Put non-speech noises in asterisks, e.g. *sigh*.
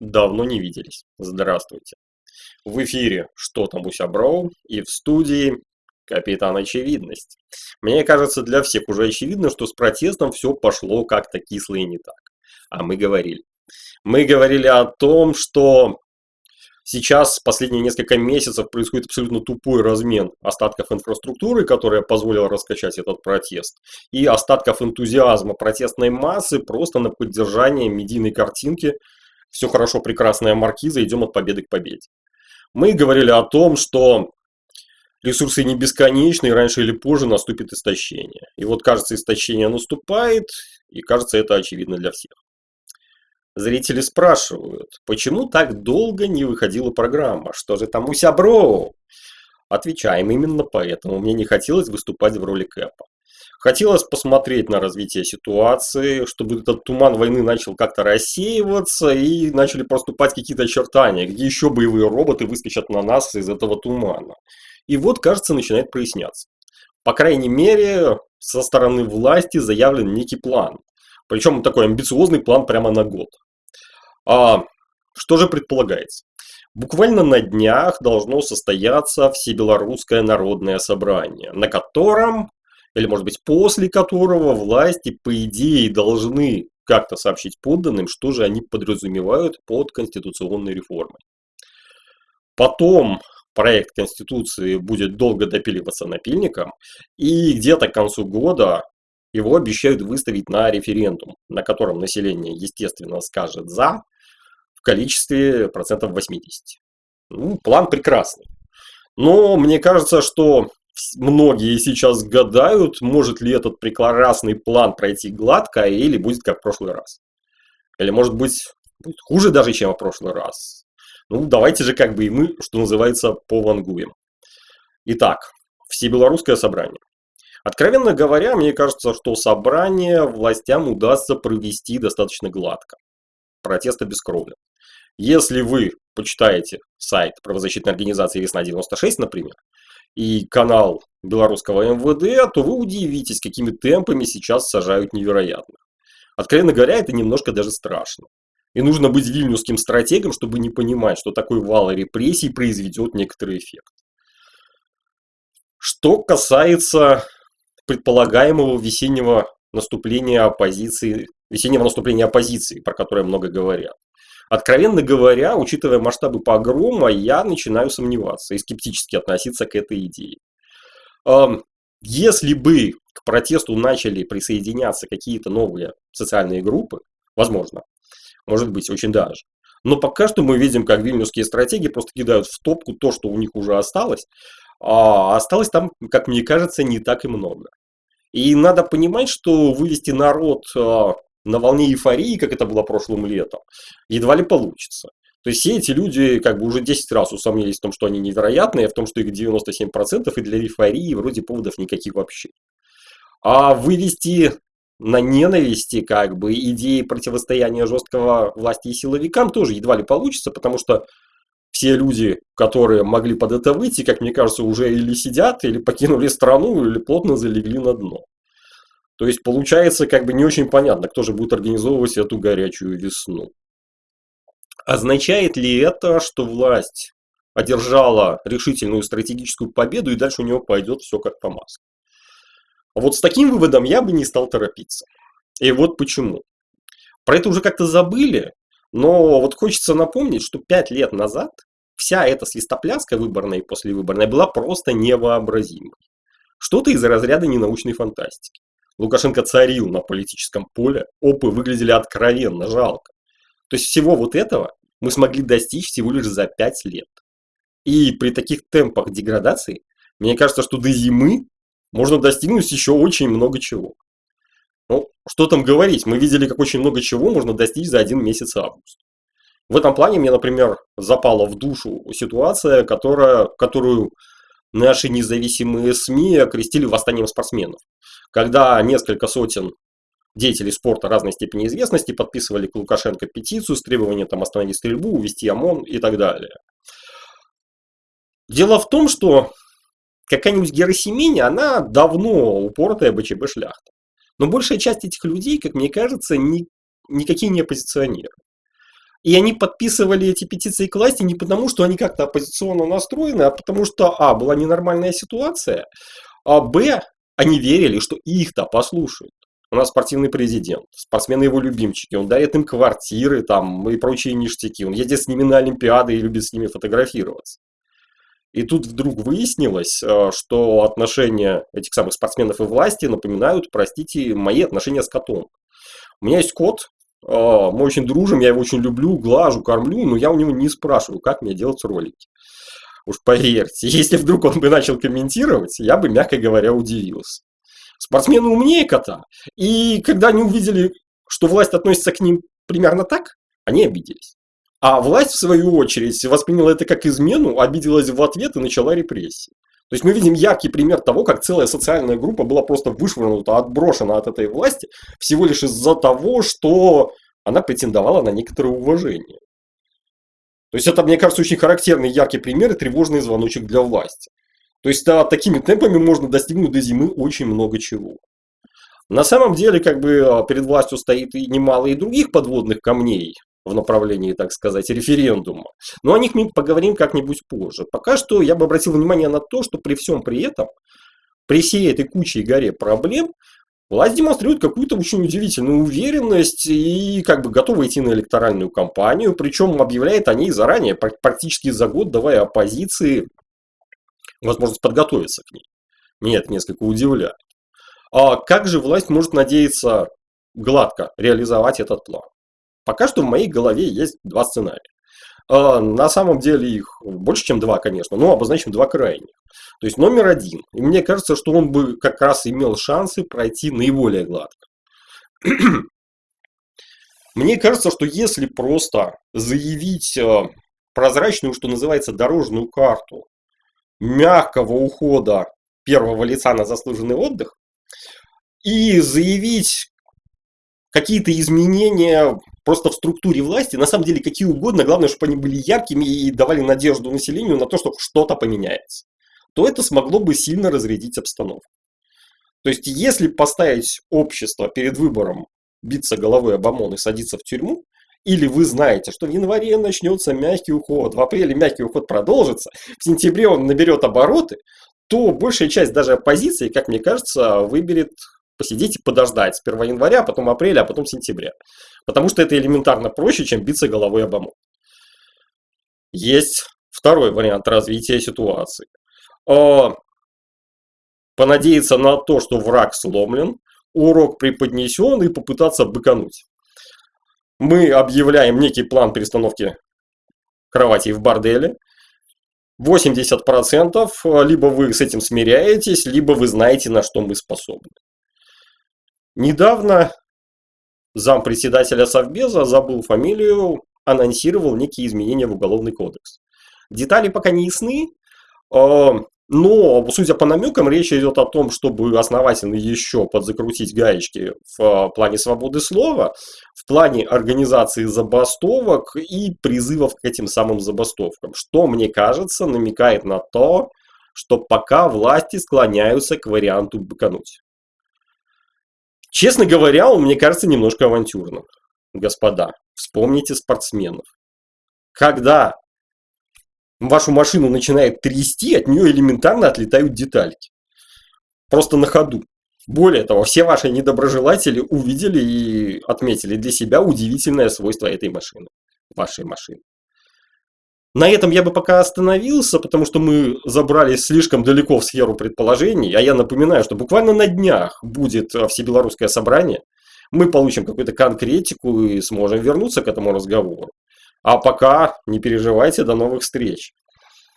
Давно не виделись. Здравствуйте. В эфире «Что там у Сяброу» и в студии капитан Очевидность. Мне кажется, для всех уже очевидно, что с протестом все пошло как-то кисло и не так. А мы говорили. Мы говорили о том, что сейчас последние несколько месяцев происходит абсолютно тупой размен остатков инфраструктуры, которая позволила раскачать этот протест, и остатков энтузиазма протестной массы просто на поддержание медийной картинки все хорошо, прекрасная маркиза, идем от победы к победе. Мы говорили о том, что ресурсы не бесконечны, и раньше или позже наступит истощение. И вот, кажется, истощение наступает, и кажется, это очевидно для всех. Зрители спрашивают, почему так долго не выходила программа? Что же там у Сябро? Отвечаем, именно поэтому мне не хотелось выступать в роли Кэпа. Хотелось посмотреть на развитие ситуации, чтобы этот туман войны начал как-то рассеиваться и начали проступать какие-то очертания, где еще боевые роботы выскочат на нас из этого тумана. И вот, кажется, начинает проясняться. По крайней мере, со стороны власти заявлен некий план. Причем такой амбициозный план прямо на год. А что же предполагается? Буквально на днях должно состояться Всебелорусское народное собрание, на котором или, может быть, после которого власти, по идее, должны как-то сообщить подданным, что же они подразумевают под конституционной реформой. Потом проект Конституции будет долго допиливаться напильником, и где-то к концу года его обещают выставить на референдум, на котором население, естественно, скажет «за» в количестве процентов 80. Ну, план прекрасный. Но мне кажется, что многие сейчас гадают, может ли этот прекрасный план пройти гладко или будет как в прошлый раз. Или может быть будет хуже даже, чем в прошлый раз. Ну, давайте же как бы и мы, что называется, повангуем. Итак, Всебелорусское собрание. Откровенно говоря, мне кажется, что собрание властям удастся провести достаточно гладко. Протеста без крови. Если вы почитаете сайт правозащитной организации «Весна-96», например, и канал белорусского МВД, то вы удивитесь, какими темпами сейчас сажают невероятных. Откровенно говоря, это немножко даже страшно. И нужно быть вильнюсским стратегом, чтобы не понимать, что такой вал репрессий произведет некоторый эффект. Что касается предполагаемого весеннего наступления оппозиции, весеннего наступления оппозиции, про которое много говорят. Откровенно говоря, учитывая масштабы погрома, я начинаю сомневаться и скептически относиться к этой идее. Если бы к протесту начали присоединяться какие-то новые социальные группы, возможно, может быть, очень даже. Но пока что мы видим, как вильнюсские стратегии просто кидают в топку то, что у них уже осталось, а осталось там, как мне кажется, не так и много. И надо понимать, что вывести народ а, на волне эйфории, как это было прошлым летом, едва ли получится. То есть все эти люди как бы уже 10 раз усомнились в том, что они невероятные, в том, что их 97%, и для эйфории вроде поводов никаких вообще. А вывести на ненависти как бы идеи противостояния жесткого власти и силовикам тоже едва ли получится, потому что все люди, которые могли под это выйти, как мне кажется, уже или сидят, или покинули страну, или плотно залегли на дно. То есть получается как бы не очень понятно, кто же будет организовывать эту горячую весну. Означает ли это, что власть одержала решительную стратегическую победу и дальше у нее пойдет все как по маслу? Вот с таким выводом я бы не стал торопиться. И вот почему. Про это уже как-то забыли, но вот хочется напомнить, что пять лет назад вся эта свистопляска выборная и послевыборная была просто невообразимой. Что-то из разряда ненаучной фантастики. Лукашенко царил на политическом поле, опы выглядели откровенно жалко. То есть всего вот этого мы смогли достичь всего лишь за 5 лет. И при таких темпах деградации, мне кажется, что до зимы можно достигнуть еще очень много чего. Ну, что там говорить, мы видели, как очень много чего можно достичь за один месяц август. В этом плане мне, например, запала в душу ситуация, которая, которую наши независимые СМИ окрестили восстанием спортсменов когда несколько сотен деятелей спорта разной степени известности подписывали к Лукашенко петицию с требованием там, остановить стрельбу, увести ОМОН и так далее. Дело в том, что какая-нибудь Герасимини, она давно упоротая БЧБ шляхта. Но большая часть этих людей, как мне кажется, ни, никакие не оппозиционеры. И они подписывали эти петиции к власти не потому, что они как-то оппозиционно настроены, а потому что, а, была ненормальная ситуация, а, б, они верили, что их-то послушают. У нас спортивный президент, спортсмены его любимчики, он дарит им квартиры там и прочие ништяки, он едет с ними на Олимпиады и любит с ними фотографироваться. И тут вдруг выяснилось, э, что отношения этих самых спортсменов и власти напоминают, простите, мои отношения с котом. У меня есть кот, э, мы очень дружим, я его очень люблю, глажу, кормлю, но я у него не спрашиваю, как мне делать ролики. Уж поверьте, *laughs* если вдруг он бы начал комментировать, я бы, мягко говоря, удивился. Спортсмены умнее кота, и когда они увидели, что власть относится к ним примерно так, они обиделись. А власть, в свою очередь, восприняла это как измену, обиделась в ответ и начала репрессии. То есть мы видим яркий пример того, как целая социальная группа была просто вышвырнута, отброшена от этой власти всего лишь из-за того, что она претендовала на некоторое уважение. То есть это, мне кажется, очень характерный яркий пример и тревожный звоночек для власти. То есть да, такими темпами можно достигнуть до зимы очень много чего. На самом деле, как бы а, перед властью стоит и немало и других подводных камней в направлении, так сказать, референдума. Но о них мы поговорим как-нибудь позже. Пока что я бы обратил внимание на то, что при всем при этом, при всей этой куче и горе проблем, власть демонстрирует какую-то очень удивительную уверенность и как бы готова идти на электоральную кампанию, причем объявляет о ней заранее, практически за год, давая оппозиции возможность подготовиться к ней. Меня это несколько удивляет. А как же власть может надеяться гладко реализовать этот план? Пока что в моей голове есть два сценария. А, на самом деле их больше, чем два, конечно, но обозначим два крайних. То есть номер один. И мне кажется, что он бы как раз имел шансы пройти наиболее гладко. *clears throat* Мне кажется, что если просто заявить э, прозрачную, что называется, дорожную карту мягкого ухода первого лица на заслуженный отдых и заявить какие-то изменения просто в структуре власти, на самом деле какие угодно, главное, чтобы они были яркими и давали надежду населению на то, что что-то поменяется, то это смогло бы сильно разрядить обстановку. То есть, если поставить общество перед выбором биться головой об ОМОН и садиться в тюрьму, или вы знаете, что в январе начнется мягкий уход, в апреле мягкий уход продолжится, в сентябре он наберет обороты, то большая часть даже оппозиции, как мне кажется, выберет посидеть и подождать с 1 января, потом апреля, а потом сентября. Потому что это элементарно проще, чем биться головой об омон. Есть второй вариант развития ситуации. А, понадеяться на то, что враг сломлен, урок преподнесен и попытаться быкануть мы объявляем некий план перестановки кроватей в борделе. 80% либо вы с этим смиряетесь, либо вы знаете, на что мы способны. Недавно зампредседателя Совбеза, забыл фамилию, анонсировал некие изменения в Уголовный кодекс. Детали пока не ясны, а, но, судя по намекам, речь идет о том, чтобы основательно еще подзакрутить гаечки в а, плане свободы слова, в плане организации забастовок и призывов к этим самым забастовкам, что, мне кажется, намекает на то, что пока власти склоняются к варианту быкануть. Честно говоря, он, мне кажется, немножко авантюрным. Господа, вспомните спортсменов. Когда вашу машину начинает трясти, от нее элементарно отлетают детальки. Просто на ходу. Более того, все ваши недоброжелатели увидели и отметили для себя удивительное свойство этой машины. Вашей машины. На этом я бы пока остановился, потому что мы забрались слишком далеко в сферу предположений. А я напоминаю, что буквально на днях будет всебелорусское собрание. Мы получим какую-то конкретику и сможем вернуться к этому разговору. А пока не переживайте, до новых встреч.